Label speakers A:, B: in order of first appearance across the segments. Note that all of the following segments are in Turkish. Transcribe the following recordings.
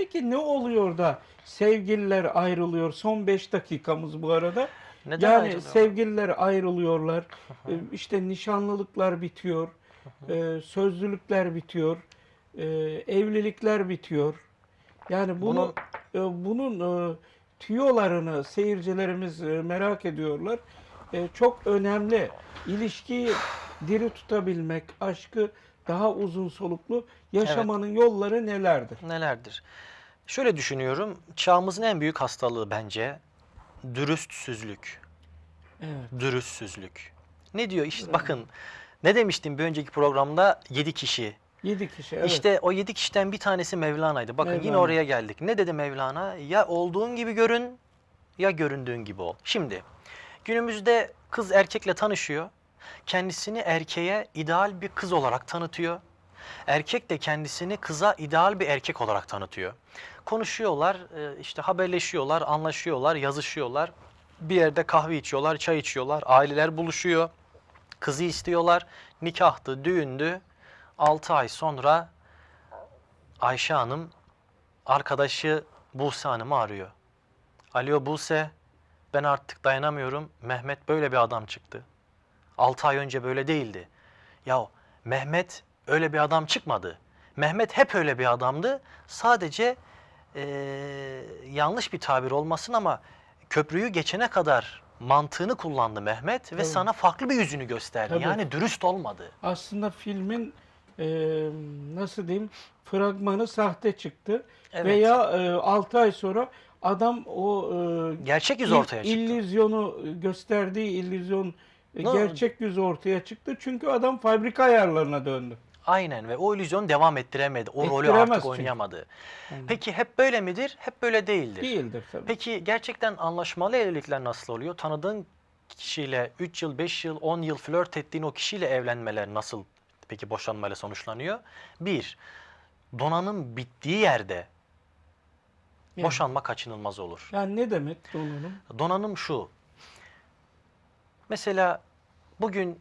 A: Peki ne oluyor da sevgililer ayrılıyor? Son 5 dakikamız bu arada.
B: Neden
A: yani
B: ayrılıyor?
A: sevgililer ayrılıyorlar. e, işte nişanlılıklar bitiyor. e, sözlülükler bitiyor. e, evlilikler bitiyor. Yani bunu bunun e, tüyolarını seyircilerimiz merak ediyorlar. Çok önemli. İlişkiyi diri tutabilmek, aşkı daha uzun soluklu yaşamanın yolları nelerdir?
B: Nelerdir? Şöyle düşünüyorum. Çağımızın en büyük hastalığı bence dürüstsüzlük.
A: Evet.
B: Dürüstsüzlük. Ne diyor? İşte bakın ne demiştim bir önceki programda 7 kişi.
A: 7 kişi. Evet.
B: İşte o 7 kişiden bir tanesi Mevlana'ydı. Bakın yine
A: Mevlana.
B: oraya geldik. Ne dedi Mevlana? Ya olduğun gibi görün ya göründüğün gibi ol. Şimdi günümüzde kız erkekle tanışıyor. Kendisini erkeğe ideal bir kız olarak tanıtıyor. Erkek de kendisini kıza ideal bir erkek olarak tanıtıyor. Konuşuyorlar, e, işte haberleşiyorlar, anlaşıyorlar, yazışıyorlar. Bir yerde kahve içiyorlar, çay içiyorlar, aileler buluşuyor. Kızı istiyorlar, nikahtı, düğündü. 6 ay sonra Ayşe Hanım arkadaşı Buse Hanım'ı arıyor. Alo Buse, ben artık dayanamıyorum. Mehmet böyle bir adam çıktı. 6 ay önce böyle değildi. Ya Mehmet öyle bir adam çıkmadı. Mehmet hep öyle bir adamdı. Sadece eee, yanlış bir tabir olmasın ama köprüyü geçene kadar mantığını kullandı Mehmet ve
A: Tabii.
B: sana farklı bir yüzünü gösterdi.
A: Tabii.
B: Yani dürüst olmadı.
A: Aslında filmin e, nasıl diyeyim fragmanı sahte çıktı.
B: Evet.
A: Veya 6 ay sonra adam o e,
B: Gerçek yüz ortaya çıktı.
A: illüzyonu gösterdiği illüzyon e,
B: No.
A: gerçek yüz ortaya çıktı. Çünkü adam fabrika ayarlarına döndü.
B: Aynen ve o illüzyonu devam ettiremedi. O rolü
A: Ettiremez
B: artık
A: çünkü.
B: oynayamadı.
A: Aynen.
B: Peki hep böyle midir? Hep böyle değildir.
A: Değildir tabii.
B: Peki gerçekten anlaşmalı evlilikler nasıl oluyor? Tanıdığın kişiyle 3 yıl, 5 yıl, 10 yıl flört ettiğin o kişiyle evlenmeler nasıl peki boşanmayla sonuçlanıyor? Bir, donanım bittiği yerde
A: Yani-
B: boşanma kaçınılmaz olur.
A: Yani ne demek donanım?
B: Donanım şu. Mesela bugün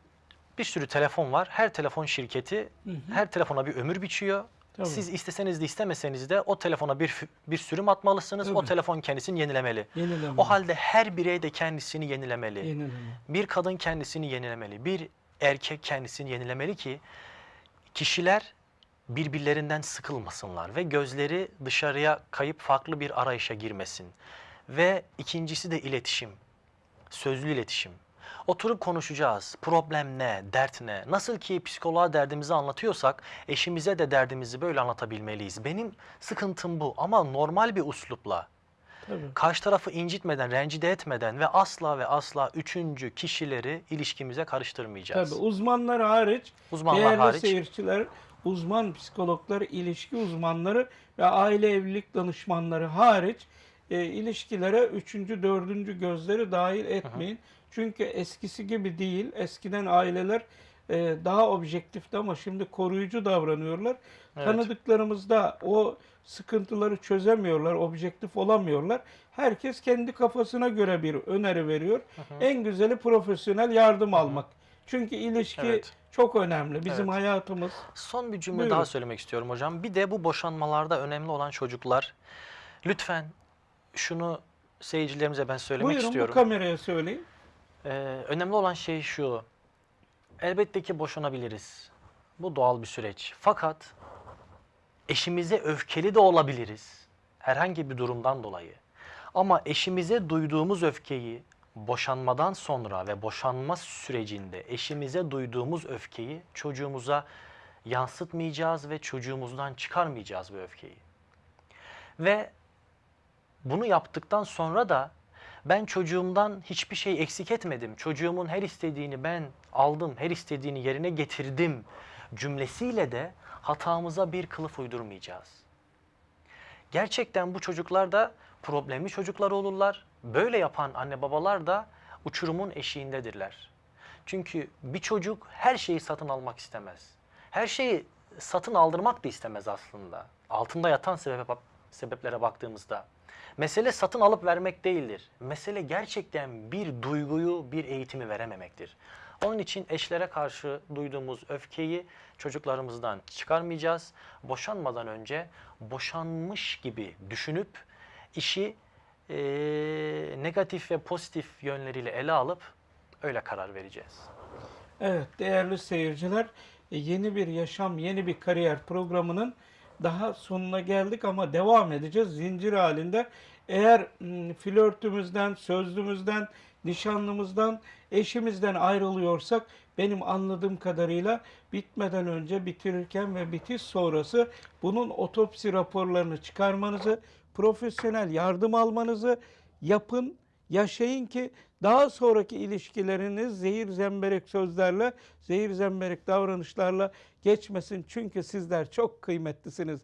B: bir sürü telefon var. Her telefon şirketi
A: Hı hı.
B: her telefona bir ömür biçiyor.
A: Tabii.
B: Siz isteseniz de istemeseniz de o telefona bir bir sürüm atmalısınız. O
A: Tabii.
B: telefon kendisini yenilemeli.
A: Yenileme.
B: O halde her birey de kendisini yenilemeli.
A: Yenileme.
B: Bir kadın kendisini yenilemeli. Bir erkek kendisini yenilemeli ki kişiler birbirlerinden sıkılmasınlar ve gözleri dışarıya kayıp farklı bir arayışa girmesin. Ve ikincisi de iletişim. Sözlü iletişim. Oturup konuşacağız. Problem ne? Dert ne? Nasıl ki psikoloğa derdimizi anlatıyorsak eşimize de derdimizi böyle anlatabilmeliyiz. Benim sıkıntım bu ama normal bir uslupla
A: Tabii.
B: karşı tarafı incitmeden, rencide etmeden ve asla ve asla üçüncü kişileri ilişkimize karıştırmayacağız.
A: Tabii uzmanlar hariç,
B: Uzmanlar
A: değerli
B: hariç.
A: seyirciler, uzman psikologlar, ilişki uzmanları ve aile evlilik danışmanları hariç e, ilişkilere üçüncü, dördüncü gözleri dahil etmeyin. Çünkü eskisi gibi değil. Eskiden aileler e, daha objektifti ama şimdi koruyucu davranıyorlar.
B: Evet.
A: Tanıdıklarımızda o sıkıntıları çözemiyorlar, objektif olamıyorlar. Herkes kendi kafasına göre bir öneri veriyor. En güzeli profesyonel yardım almak. Çünkü ilişki
B: Evet.
A: çok önemli. Bizim
B: Evet.
A: hayatımız.
B: Son bir cümle
A: Buyurun.
B: daha söylemek istiyorum hocam. Bir de bu boşanmalarda önemli olan çocuklar. Lütfen şunu seyircilerimize ben söylemek
A: Buyurun
B: istiyorum.
A: bu kameraya söyleyin.
B: Ee, önemli olan şey şu. Elbette ki boşanabiliriz. Bu doğal bir süreç. Fakat eşimize öfkeli de olabiliriz. Herhangi bir durumdan dolayı. Ama eşimize duyduğumuz öfkeyi boşanmadan sonra ve boşanma sürecinde eşimize duyduğumuz öfkeyi çocuğumuza yansıtmayacağız ve çocuğumuzdan çıkarmayacağız bu öfkeyi. Ve bunu yaptıktan sonra da ben çocuğumdan hiçbir şey eksik etmedim. Çocuğumun her istediğini ben aldım, her istediğini yerine getirdim cümlesiyle de hatamıza bir kılıf uydurmayacağız. Gerçekten bu çocuklar da problemli çocuklar olurlar. Böyle yapan anne babalar da uçurumun eşiğindedirler. Çünkü bir çocuk her şeyi satın almak istemez. Her şeyi satın aldırmak da istemez aslında. Altında yatan sebep, sebeplere baktığımızda. Mesele satın alıp vermek değildir. Mesele gerçekten bir duyguyu, bir eğitimi verememektir. Onun için eşlere karşı duyduğumuz öfkeyi çocuklarımızdan çıkarmayacağız. Boşanmadan önce boşanmış gibi düşünüp işi eee, negatif ve pozitif yönleriyle ele alıp öyle karar vereceğiz.
A: Evet değerli seyirciler e, yeni bir yaşam, yeni bir kariyer programının daha sonuna geldik ama devam edeceğiz zincir halinde. Eğer flörtümüzden, sözlümüzden, nişanlımızdan, eşimizden ayrılıyorsak benim anladığım kadarıyla bitmeden önce bitirirken ve bitiş sonrası bunun otopsi raporlarını çıkarmanızı, profesyonel yardım almanızı yapın yaşayın ki daha sonraki ilişkileriniz zehir zemberek sözlerle, zehir zemberek davranışlarla geçmesin. Çünkü sizler çok kıymetlisiniz.